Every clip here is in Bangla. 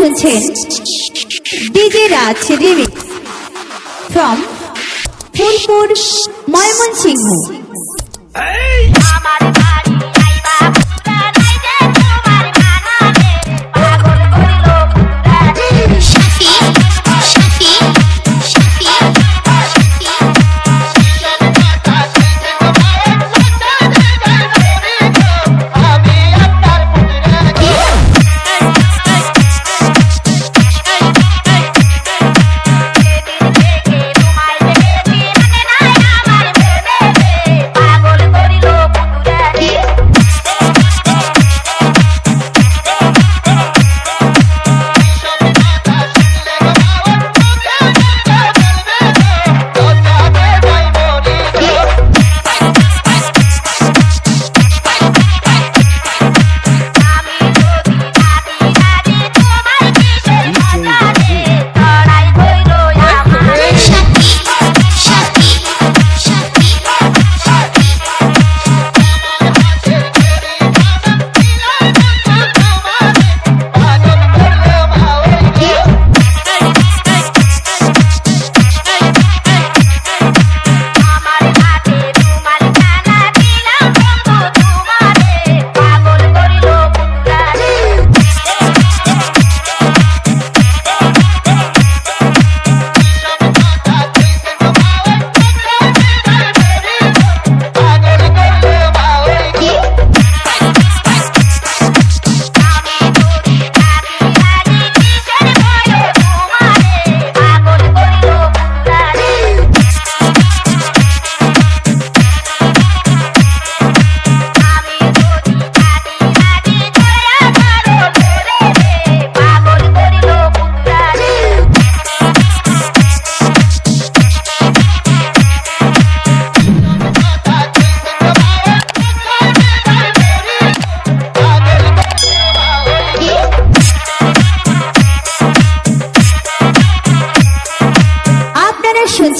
শুনছেন DJ Raj remix from Phulpur Mymensingh.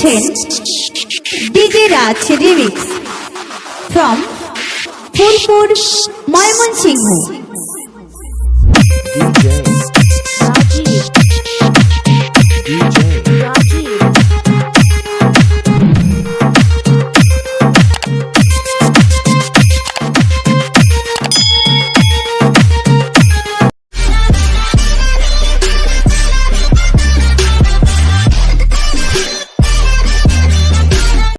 শুনছেন DJ Raj remix from Phulpur Mymensingh.